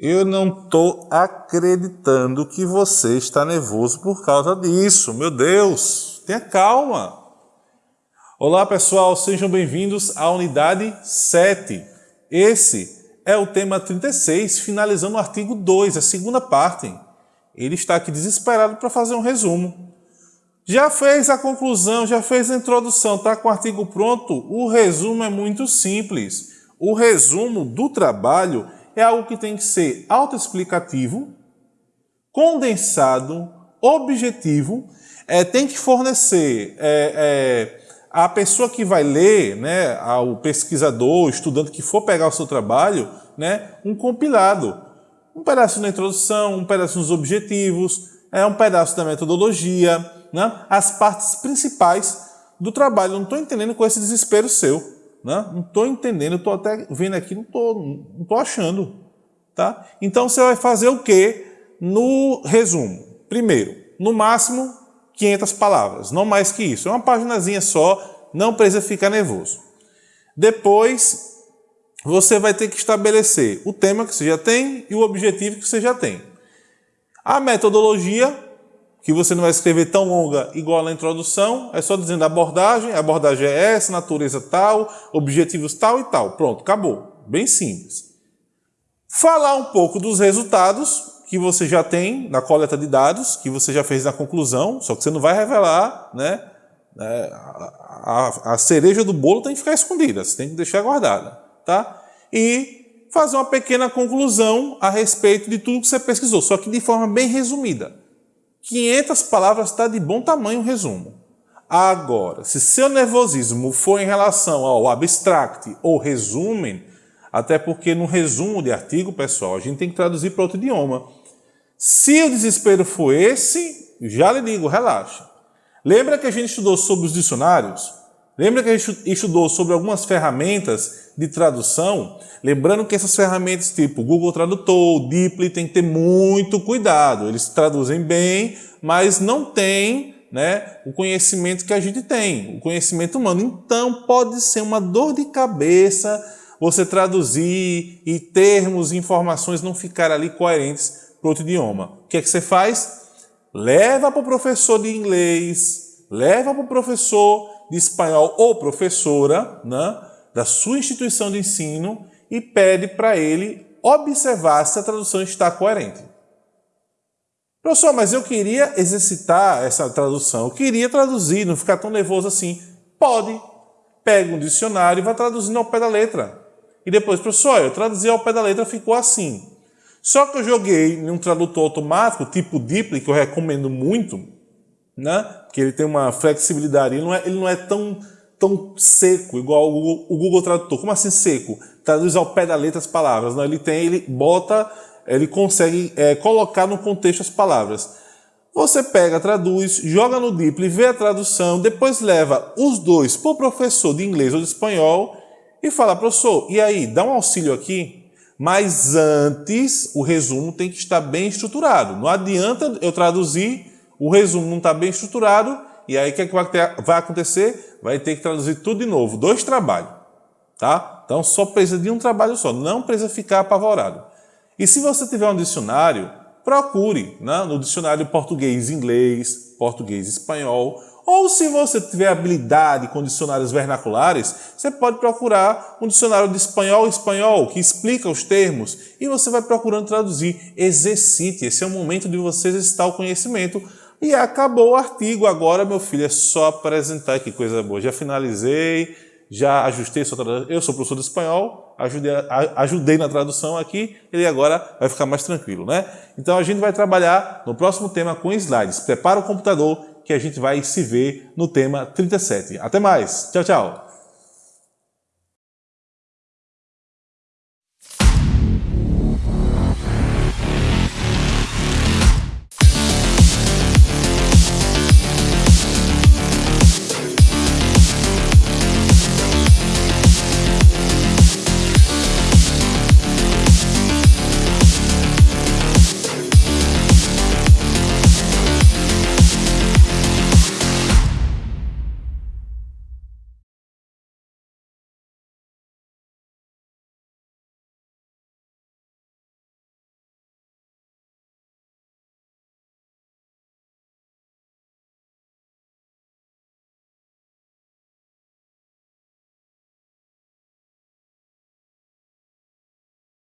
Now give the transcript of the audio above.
Eu não estou acreditando que você está nervoso por causa disso. Meu Deus, tenha calma. Olá pessoal, sejam bem-vindos à unidade 7. Esse é o tema 36, finalizando o artigo 2, a segunda parte. Ele está aqui desesperado para fazer um resumo. Já fez a conclusão, já fez a introdução, está com o artigo pronto? O resumo é muito simples. O resumo do trabalho é algo que tem que ser autoexplicativo, condensado, objetivo, é, tem que fornecer é, é, a pessoa que vai ler, né, ao pesquisador, estudante que for pegar o seu trabalho, né, um compilado. Um pedaço na introdução, um pedaço nos objetivos, é, um pedaço da metodologia, né, as partes principais do trabalho. não estou entendendo com esse desespero seu. Né? Não estou entendendo, estou até vendo aqui, não estou não tô achando. Tá? Então você vai fazer o que no resumo? Primeiro, no máximo 500 palavras, não mais que isso. É uma paginazinha só, não precisa ficar nervoso. Depois, você vai ter que estabelecer o tema que você já tem e o objetivo que você já tem. A metodologia que você não vai escrever tão longa igual na introdução, é só dizendo abordagem, a abordagem é essa, natureza tal, objetivos tal e tal. Pronto, acabou. Bem simples. Falar um pouco dos resultados que você já tem na coleta de dados, que você já fez na conclusão, só que você não vai revelar, né? É, a, a, a cereja do bolo tem que ficar escondida, você tem que deixar guardada, tá? E fazer uma pequena conclusão a respeito de tudo que você pesquisou, só que de forma bem resumida. 500 palavras está de bom tamanho o resumo. Agora, se seu nervosismo for em relação ao abstract ou resumen, até porque no resumo de artigo, pessoal, a gente tem que traduzir para outro idioma. Se o desespero for esse, já lhe digo, relaxa. Lembra que a gente estudou sobre os dicionários? Lembra que a gente estudou sobre algumas ferramentas de tradução? Lembrando que essas ferramentas tipo Google Tradutor, Deeply, tem que ter muito cuidado. Eles traduzem bem, mas não tem né, o conhecimento que a gente tem, o conhecimento humano. Então pode ser uma dor de cabeça você traduzir e termos e informações não ficar ali coerentes para outro idioma. O que é que você faz? Leva para o professor de inglês, leva para o professor de espanhol ou professora né, da sua instituição de ensino e pede para ele observar se a tradução está coerente. Professor, mas eu queria exercitar essa tradução, eu queria traduzir, não ficar tão nervoso assim. Pode. Pega um dicionário e vai traduzindo ao pé da letra. E depois, professor, eu traduzi ao pé da letra, ficou assim. Só que eu joguei em um tradutor automático, tipo Deeply, que eu recomendo muito, né? Que ele tem uma flexibilidade, ele não é, ele não é tão, tão seco, igual o Google, o Google Tradutor. Como assim seco? Traduz ao pé da letra as palavras. Não, ele tem, ele bota, ele consegue é, colocar no contexto as palavras. Você pega, traduz, joga no Deeply, vê a tradução, depois leva os dois para o professor de inglês ou de espanhol e fala, professor, e aí, dá um auxílio aqui? Mas antes, o resumo tem que estar bem estruturado. Não adianta eu traduzir o resumo não está bem estruturado, e aí o que, é que vai, ter, vai acontecer? Vai ter que traduzir tudo de novo, dois trabalhos. Tá? Então só precisa de um trabalho só, não precisa ficar apavorado. E se você tiver um dicionário, procure né, no dicionário português-inglês, português-espanhol, ou se você tiver habilidade com dicionários vernaculares, você pode procurar um dicionário de espanhol-espanhol que explica os termos e você vai procurando traduzir. Exercite, esse é o momento de você exercitar o conhecimento e acabou o artigo. Agora, meu filho, é só apresentar. Que coisa boa. Já finalizei, já ajustei sua tradução. Eu sou professor de espanhol, ajudei, ajudei na tradução aqui, ele agora vai ficar mais tranquilo, né? Então a gente vai trabalhar no próximo tema com slides. Prepara o computador que a gente vai se ver no tema 37. Até mais. Tchau, tchau.